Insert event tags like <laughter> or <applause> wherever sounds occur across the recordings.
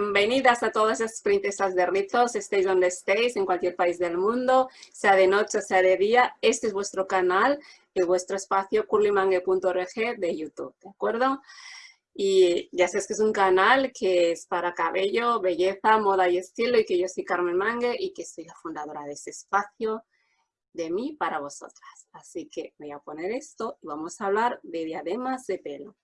bienvenidas a todas las princesas de rizos, estéis donde estéis, en cualquier país del mundo, sea de noche sea de día. Este es vuestro canal y vuestro espacio curlymangue.org de YouTube, ¿de acuerdo? Y ya sabes que es un canal que es para cabello, belleza, moda y estilo y que yo soy Carmen Mangue y que soy la fundadora de ese espacio de mí para vosotras. Así que voy a poner esto y vamos a hablar de diademas de pelo.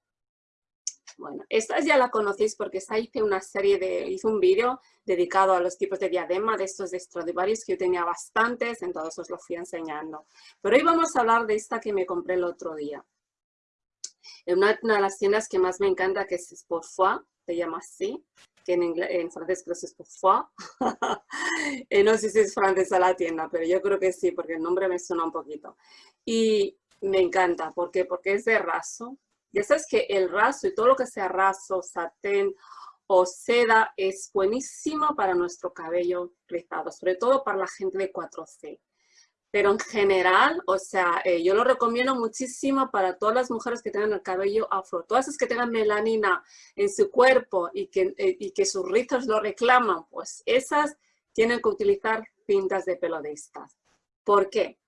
Bueno, esta ya la conocéis porque esta hice una serie de, hice un vídeo dedicado a los tipos de diadema de estos de Stradivarius que yo tenía bastantes, entonces os lo fui enseñando. Pero hoy vamos a hablar de esta que me compré el otro día. En una, de las tiendas que más me encanta que es Sporfoy, se llama así, que en, inglés, en francés creo que es Sporfoy. <laughs> Eh, no sé si es francesa la tienda, pero yo creo que sí, porque el nombre me suena un poquito. Y me encanta, ¿por qué? Porque es de raso, ya sabes que el raso y todo lo que sea raso, satén o seda es buenísimo para nuestro cabello rizado, sobre todo para la gente de 4C. Pero en general, o sea, eh, yo lo recomiendo muchísimo para todas las mujeres que tengan el cabello afro. Todas las que tengan melanina en su cuerpo y que, eh, y que sus rizos lo reclaman, pues esas tienen que utilizar pintas de pelo. ¿Por qué?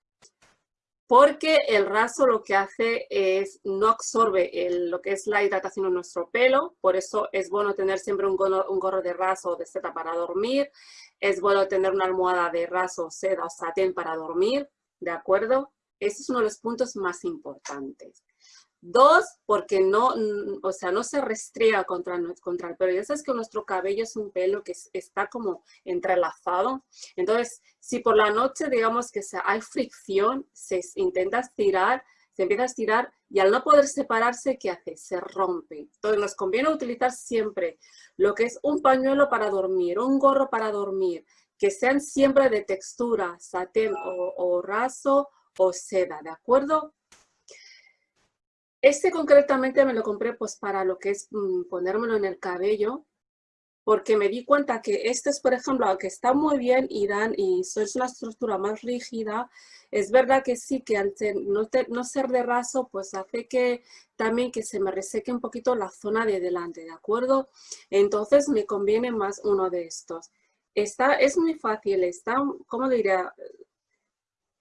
Porque el raso lo que hace es no absorbe lo que es la hidratación en nuestro pelo, por eso es bueno tener siempre un gorro, de raso o de seda para dormir, es bueno tener una almohada de raso, seda o satén para dormir, ¿de acuerdo? Ese es uno de los puntos más importantes. Dos, porque no, o sea, no se restriega contra, contra el pelo. Ya sabes que nuestro cabello es un pelo que está como entrelazado. Entonces, si por la noche, digamos que hay fricción, se intenta estirar, se empieza a estirar y al no poder separarse, ¿qué hace? Se rompe. Entonces, nos conviene utilizar siempre lo que es un pañuelo para dormir, un gorro para dormir, que sean siempre de textura, satén o raso o seda, ¿de acuerdo? Este concretamente me lo compré pues para lo que es mm, ponérmelo en el cabello, porque me di cuenta que este es, por ejemplo, aunque está muy bien y dan y es una estructura más rígida, es verdad que sí, que al no, no, ser de raso, pues hace que también que se me reseque un poquito la zona de delante, ¿de acuerdo? Entonces me conviene más uno de estos. Está, es muy fácil, está, ¿cómo diría?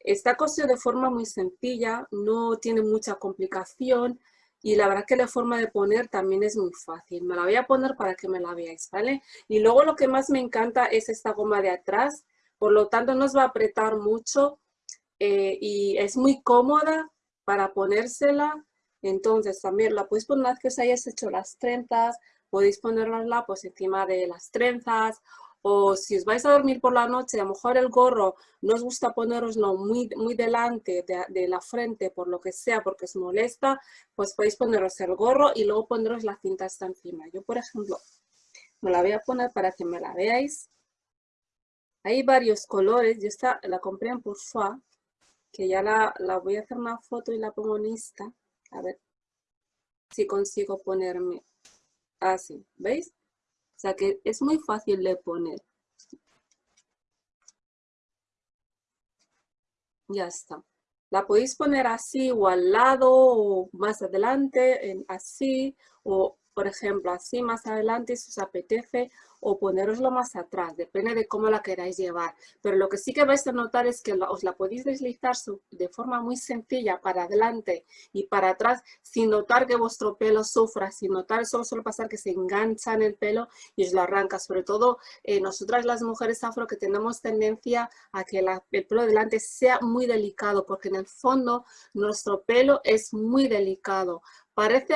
Está cosido de forma muy sencilla, no tiene mucha complicación y la verdad que la forma de poner también es muy fácil. Me la voy a poner para que me la veáis, ¿vale? Y luego lo que más me encanta es esta goma de atrás, por lo tanto no os va a apretar mucho eh, y es muy cómoda para ponérsela. Entonces también la podéis poner una vez que os hecho las trenzas, podéis ponerla pues encima de las trenzas o si os vais a dormir por la noche, a lo mejor el gorro no os gusta poneroslo muy, muy delante de, la frente por lo que sea, porque os molesta, pues podéis poneros el gorro y luego poneros la cinta hasta encima. Yo, por ejemplo, me la voy a poner para que me la veáis. Hay varios colores, yo esta la compré en Bourgeois, que ya la, voy a hacer una foto y la pongo en Insta. A ver si consigo ponerme así, ¿veis? O sea que es muy fácil de poner. Ya está. La podéis poner así o al lado o más adelante, en así o por ejemplo así más adelante si os apetece o poneroslo más atrás, depende de cómo la queráis llevar. Pero lo que sí que vais a notar es que os la podéis deslizar de forma muy sencilla para adelante y para atrás sin notar que vuestro pelo sufra, sin notar, solo suele pasar que se engancha en el pelo y os lo arranca. Sobre todo eh, nosotras las mujeres afro que tenemos tendencia a que el pelo delante sea muy delicado porque en el fondo nuestro pelo es muy delicado parece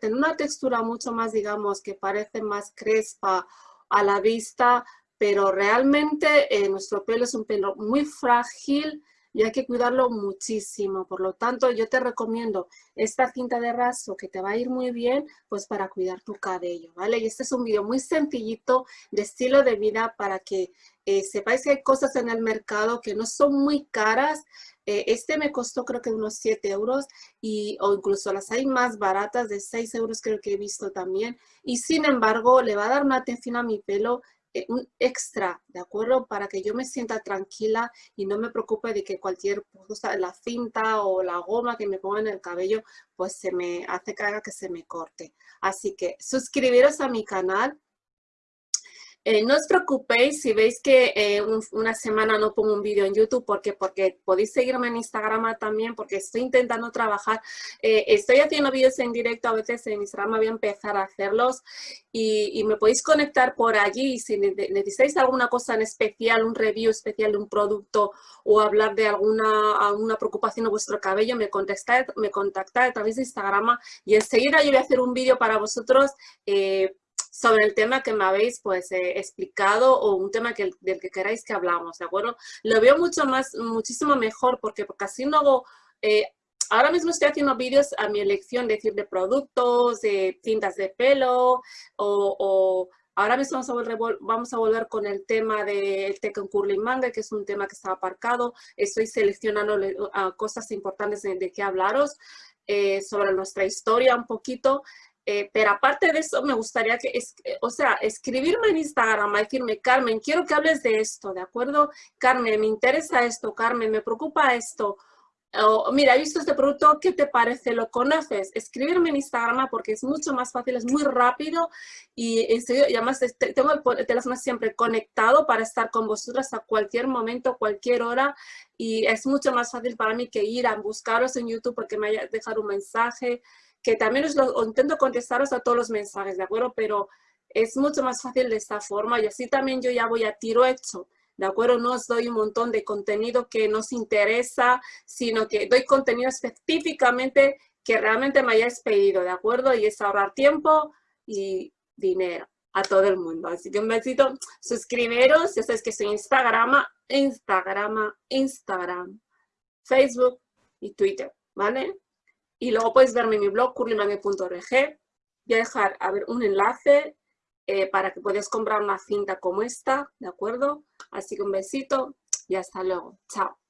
tener una textura mucho más, digamos, que parece más crespa a la vista, pero realmente eh, nuestro pelo es un pelo muy frágil y hay que cuidarlo muchísimo. Por lo tanto, yo te recomiendo esta cinta de raso que te va a ir muy bien pues para cuidar tu cabello, ¿vale? Y este es un video muy sencillito de estilo de vida para que eh, sepáis que hay cosas en el mercado que no son muy caras. Eh, este me costó creo que unos 7 euros y, o incluso las hay más baratas de 6 euros creo que he visto también. Y sin embargo le va a dar una atención a mi pelo un extra, ¿de acuerdo? Para que yo me sienta tranquila y no me preocupe de que cualquier cosa, la cinta o la goma que me ponga en el cabello, pues se me hace que que se me corte. Así que suscribiros a mi canal. Eh, no os preocupéis si veis que eh, una semana no pongo un vídeo en YouTube, porque porque podéis seguirme en Instagram también, porque estoy intentando trabajar. Eh, estoy haciendo vídeos en directo, a veces en Instagram voy a empezar a hacerlos y, me podéis conectar por allí. Si necesitáis alguna cosa en especial, un review especial de un producto o hablar de alguna, alguna preocupación en vuestro cabello, me contactáis, me contactáis a través de Instagram y enseguida yo voy a hacer un vídeo para vosotros sobre el tema que me habéis pues eh, explicado o un tema del que queráis que hablamos, ¿de acuerdo? Lo veo mucho más, muchísimo mejor porque, porque así no hago... Eh, ahora mismo estoy haciendo vídeos a mi elección, decir, de productos, de tintas de pelo o, Ahora mismo vamos a, volver, vamos a volver con el tema del Tekken Curling Manga, que es un tema que está aparcado. Estoy seleccionando cosas importantes de, de qué hablaros eh, sobre nuestra historia un poquito. Eh, pero aparte de eso, me gustaría que, es, o sea, escribirme en Instagram, decirme, Carmen, quiero que hables de esto, ¿de acuerdo? Carmen, me interesa esto, Carmen, me preocupa esto. O, mira, he visto este producto, ¿qué te parece? ¿Lo conoces? Escribirme en Instagram porque es mucho más fácil, es muy rápido y, y además tengo el, teléfono siempre conectado para estar con vosotras a cualquier momento, cualquier hora y es mucho más fácil para mí que ir a buscaros en YouTube porque me haya dejar un mensaje, que también os lo, intento contestaros a todos los mensajes, ¿de acuerdo? Pero es mucho más fácil de esta forma y así también yo ya voy a tiro hecho, ¿de acuerdo? No os doy un montón de contenido que nos interesa, sino que doy contenido específicamente que realmente me hayáis pedido, ¿de acuerdo? Y es ahorrar tiempo y dinero a todo el mundo. Así que un besito, suscribiros, ya sabéis que soy Instagram, Instagram, Instagram, Facebook y Twitter, ¿vale? Y luego puedes verme en mi blog, curlymangue.org. Voy a dejar a ver, un enlace eh, para que puedas comprar una cinta como esta, ¿de acuerdo? Así que un besito y hasta luego. Chao.